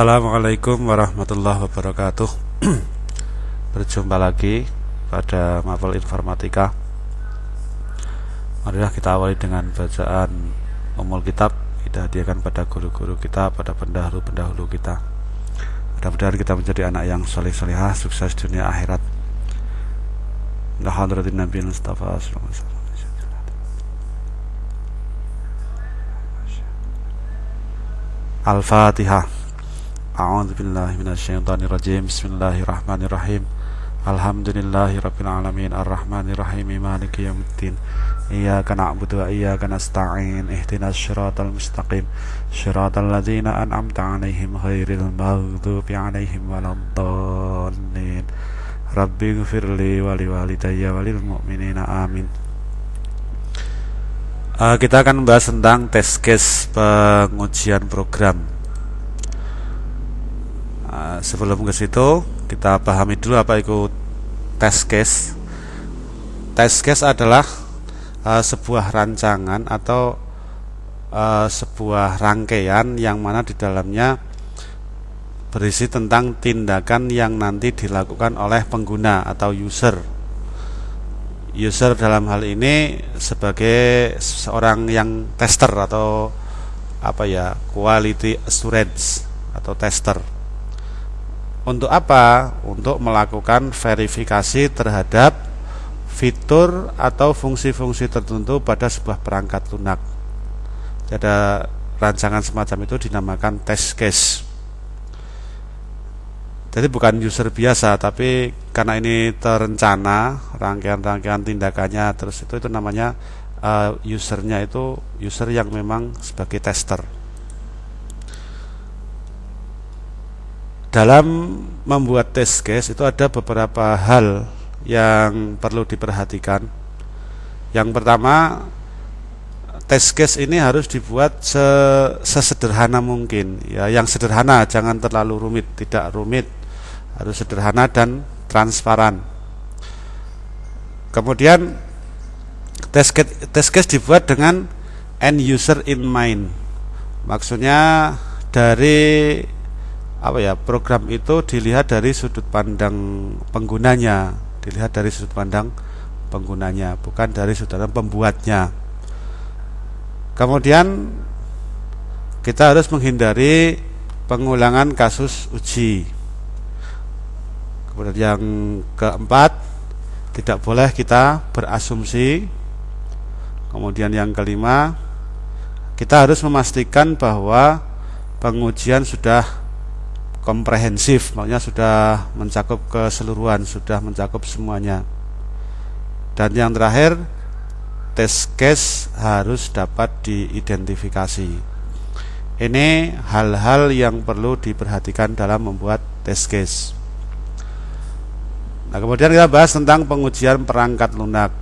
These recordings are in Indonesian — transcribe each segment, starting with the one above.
Assalamualaikum warahmatullahi wabarakatuh. Berjumpa lagi pada mapel informatika. Marilah kita awali dengan bacaan umul kitab. Kita hadiahkan pada guru-guru kita, pada pendahulu-pendahulu kita. Mudah-mudahan kita menjadi anak yang soleh-solehah, sukses dunia akhirat. Alhamdulillah Nabi Mustafa Al-Fatihah A'udzu billahi rajim. Bismillahirrahmanirrahim. Alhamdulillahirabbil alamin arrahmanir rahim maliki yaumiddin. Iyyaka na'budu wa iyyaka nasta'in. Mustaqim. Ladzina an'amta 'alaihim ghairil maghdubi 'alaihim waladdallin. Rabbi ghfirli wa liwalidayya wa lil mu'minina amin. Uh, kita akan membahas tentang test case pengujian program Nah, sebelum ke situ kita pahami dulu apa itu test case. Test case adalah uh, sebuah rancangan atau uh, sebuah rangkaian yang mana di dalamnya berisi tentang tindakan yang nanti dilakukan oleh pengguna atau user. User dalam hal ini sebagai seorang yang tester atau apa ya quality assurance atau tester untuk apa? Untuk melakukan verifikasi terhadap fitur atau fungsi-fungsi tertentu pada sebuah perangkat lunak. Ada rancangan semacam itu dinamakan test case. Jadi bukan user biasa, tapi karena ini terencana rangkaian-rangkaian tindakannya, terus itu itu namanya uh, usernya itu user yang memang sebagai tester. Dalam membuat test case itu ada beberapa hal yang perlu diperhatikan. Yang pertama, test case ini harus dibuat sesederhana mungkin. Ya, yang sederhana, jangan terlalu rumit, tidak rumit, harus sederhana dan transparan. Kemudian test case, test case dibuat dengan end user in mind. Maksudnya dari apa ya program itu dilihat dari sudut pandang penggunanya dilihat dari sudut pandang penggunanya bukan dari sudut pandang pembuatnya. Kemudian kita harus menghindari pengulangan kasus uji. Kemudian yang keempat tidak boleh kita berasumsi. Kemudian yang kelima kita harus memastikan bahwa pengujian sudah komprehensif maksudnya sudah mencakup keseluruhan sudah mencakup semuanya. Dan yang terakhir test case harus dapat diidentifikasi. Ini hal-hal yang perlu diperhatikan dalam membuat test case. Nah kemudian kita bahas tentang pengujian perangkat lunak.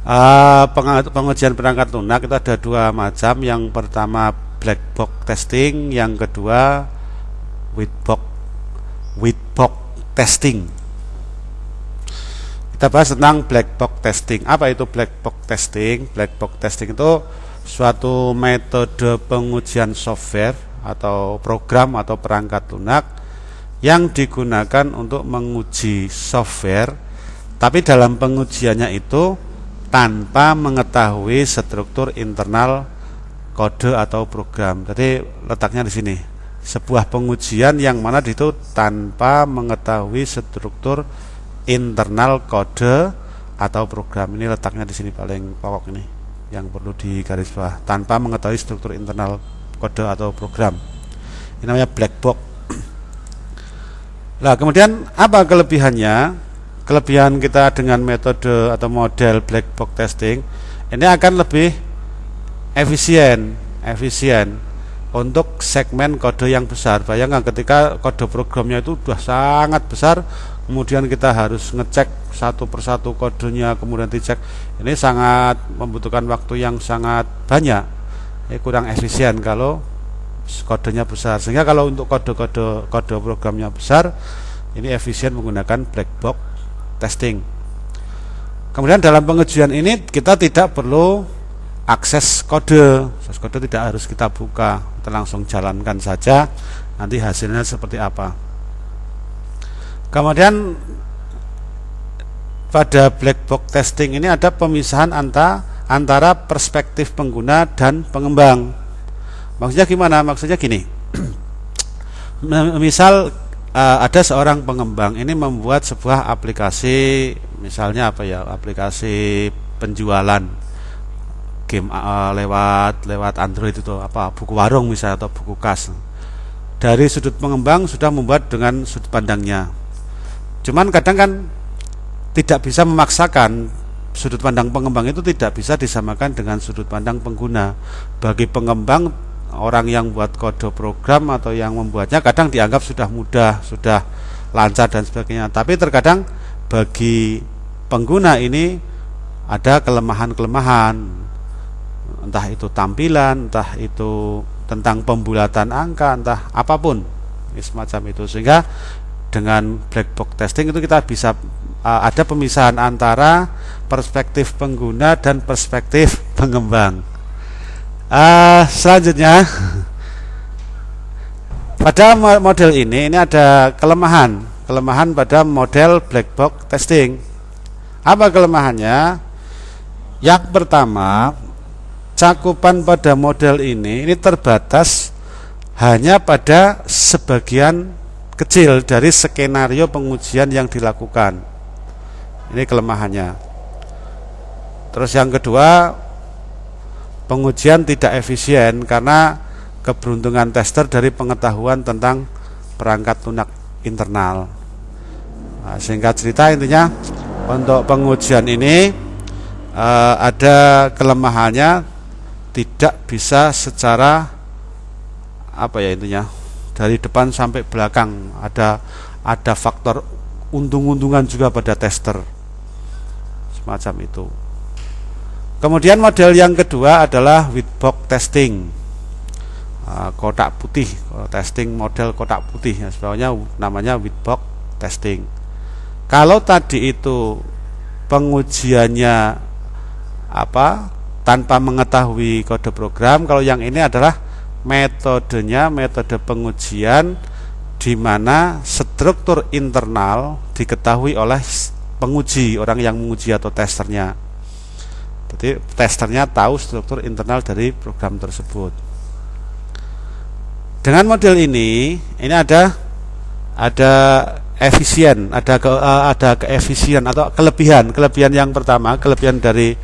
Uh, pengujian perangkat lunak itu ada dua macam. Yang pertama black box testing. Yang kedua with box with box testing. Kita bahas tentang black box testing. Apa itu black box testing? Black box testing itu suatu metode pengujian software atau program atau perangkat lunak yang digunakan untuk menguji software tapi dalam pengujiannya itu tanpa mengetahui struktur internal kode atau program. Jadi letaknya di sini sebuah pengujian yang mana itu tanpa mengetahui struktur internal kode atau program. Ini letaknya di sini paling pokok ini yang perlu digaris bawah tanpa mengetahui struktur internal kode atau program. Ini namanya black box. Nah kemudian apa kelebihannya? Kelebihan kita dengan metode atau model black box testing ini akan lebih efisien efisien untuk segmen kode yang besar. Bayangkan ketika kode programnya itu sudah sangat besar, kemudian kita harus ngecek satu persatu kodenya, kemudian dicek. Ini sangat membutuhkan waktu yang sangat banyak. Ini kurang efisien kalau kodenya besar. Sehingga kalau untuk kode-kode kode programnya besar, ini efisien menggunakan black box testing. Kemudian dalam pengujian ini kita tidak perlu akses kode. Akses kode tidak harus kita buka kita langsung jalankan saja. Nanti hasilnya seperti apa. Kemudian pada black box testing ini ada pemisahan antara antara perspektif pengguna dan pengembang. Maksudnya gimana? Maksudnya gini. Misal uh, ada seorang pengembang ini membuat sebuah aplikasi misalnya apa ya? Aplikasi penjualan game uh, lewat lewat Android itu apa buku warung misalnya atau buku kas dari sudut pengembang sudah membuat dengan sudut pandangnya cuman kadang kan tidak bisa memaksakan sudut pandang pengembang itu tidak bisa disamakan dengan sudut pandang pengguna bagi pengembang orang yang buat kode program atau yang membuatnya kadang dianggap sudah mudah, sudah lancar dan sebagainya. Tapi terkadang bagi pengguna ini ada kelemahan-kelemahan. Entah itu tampilan, entah itu tentang pembulatan angka, entah apa pun semacam itu. Sehingga dengan black box testing itu kita bisa uh, ada pemisahan antara perspektif pengguna dan perspektif pengembang. Uh, selanjutnya pada model ini ini ada kelemahan kelemahan pada model black box testing apa kelemahannya yang pertama cakupan pada model ini ini terbatas hanya pada sebagian kecil dari skenario pengujian yang dilakukan ini kelemahannya terus yang kedua pengujian tidak efisien karena keberuntungan tester dari pengetahuan tentang perangkat lunak internal. Nah, singkat cerita intinya untuk pengujian ini eh, ada kelemahannya tidak bisa secara apa ya intinya dari depan sampai belakang. Ada ada faktor untung-untungan juga pada tester. Semacam itu. Kemudian model yang kedua adalah box testing. Ah, kotak putih. Testing model kotak putih ya sebabnya namanya box testing. Kalau tadi itu pengujiannya apa tanpa mengetahui kode program kalau yang ini adalah metodenya metode pengujian di mana struktur internal diketahui oleh penguji orang yang menguji atau testernya jadi testernya tahu struktur internal dari program tersebut. Dengan model ini, ini ada ada efisien, ada ke, uh, ada keefisien atau kelebihan. Kelebihan yang pertama, kelebihan dari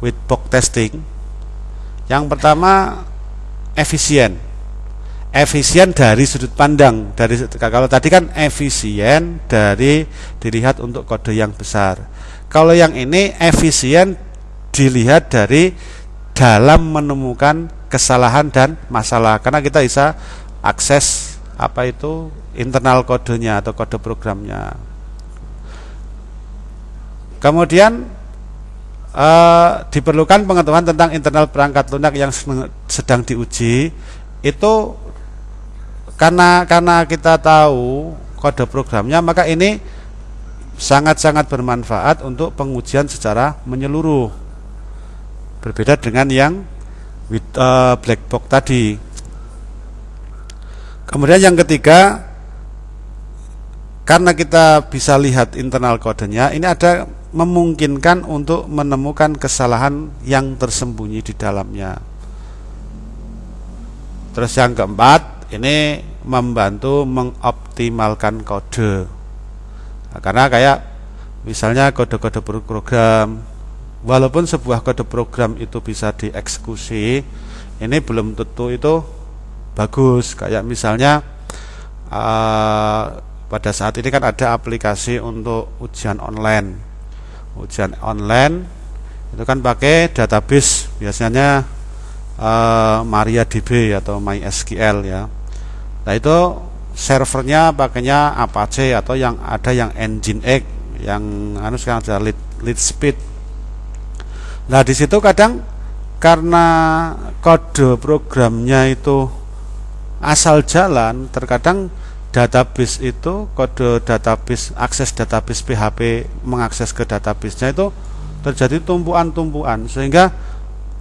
with box testing. Yang pertama efisien. Efisien dari sudut pandang dari kalau tadi kan efisien dari dilihat untuk kode yang besar. Kalau yang ini efisien dilihat dari dalam menemukan kesalahan dan masalah karena kita bisa akses apa itu internal kodenya atau kode programnya kemudian eh, diperlukan pengetahuan tentang internal perangkat lunak yang sedang diuji. Itu karena karena kita tahu kode programnya maka ini sangat-sangat bermanfaat untuk pengujian secara menyeluruh. Berbeda dengan yang with, uh, black box tadi. Kemudian yang ketiga karena kita bisa lihat internal kodenya ini ada memungkinkan untuk menemukan kesalahan yang tersembunyi di dalamnya. Terus yang keempat ini membantu mengoptimalkan kode. Nah, karena kayak misalnya kode-kode program walaupun sebuah kode program itu bisa dieksekusi ini belum tentu itu bagus. Kayak misalnya uh, pada saat ini kan ada aplikasi untuk ujian online ujian online itu kan pakai database biasanya uh, MariaDB atau MySQL ya. Nah itu servernya pakainya Apache atau yang ada yang Nginx yang anu sekarang ada lead, lead speed Nah di situ kadang karena kode programnya itu asal jalan, terkadang database itu kode database akses database PHP mengakses ke databasenya itu terjadi tumpuan-tumpuan sehingga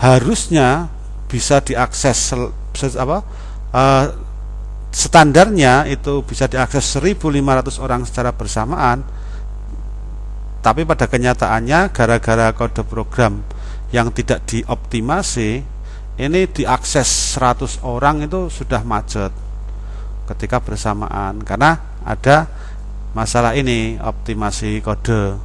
harusnya bisa diakses apa uh, standarnya itu bisa diakses 1500 orang secara bersamaan tapi pada kenyataannya gara-gara kode program yang tidak dioptimasi ini diakses 100 orang itu sudah macet ketika bersamaan. Karena ada masalah ini optimasi kode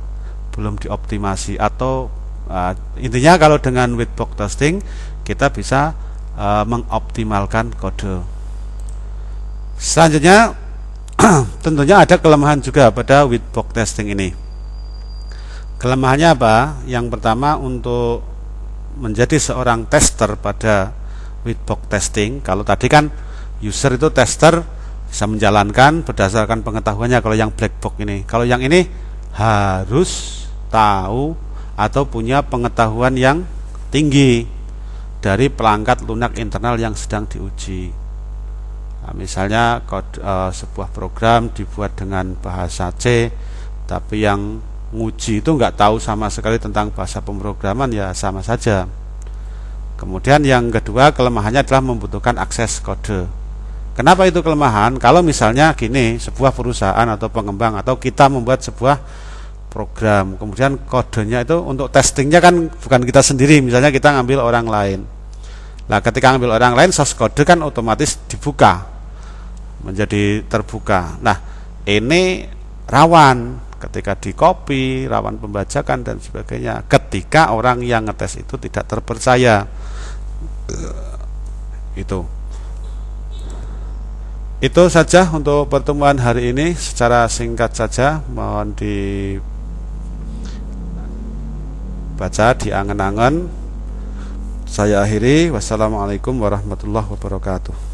belum dioptimasi atau uh, intinya kalau dengan whitebox testing kita bisa uh, mengoptimalkan kode. Selanjutnya tentunya ada kelemahan juga pada whitebox testing ini. Kelemahannya apa? Yang pertama untuk menjadi seorang tester pada whitebox testing kalau tadi kan user itu tester bisa menjalankan berdasarkan pengetahuannya. Kalau yang black box ini. Kalau yang ini harus tahu atau punya pengetahuan yang tinggi dari pelangkat lunak internal yang sedang diuji. Nah, misalnya kode, uh, sebuah program dibuat dengan bahasa C tapi yang nguji itu nggak tahu sama sekali tentang bahasa pemrograman ya sama saja. Kemudian yang kedua kelemahannya adalah membutuhkan akses kode. Kenapa itu kelemahan? Kalau misalnya gini, sebuah perusahaan atau pengembang atau kita membuat sebuah program, kemudian kodenya itu untuk testingnya kan bukan kita sendiri, misalnya kita ngambil orang lain. Nah, ketika ngambil orang lain, source kode kan otomatis dibuka menjadi terbuka. Nah, ini rawan ketika di copy, rawan pembajakan dan sebagainya. Ketika orang yang ngetes itu tidak terpercaya itu itu saja untuk pertemuan hari ini. Secara singkat saja mohon dibaca diangen-angen. Saya akhiri. Wassalamualaikum warahmatullahi wabarakatuh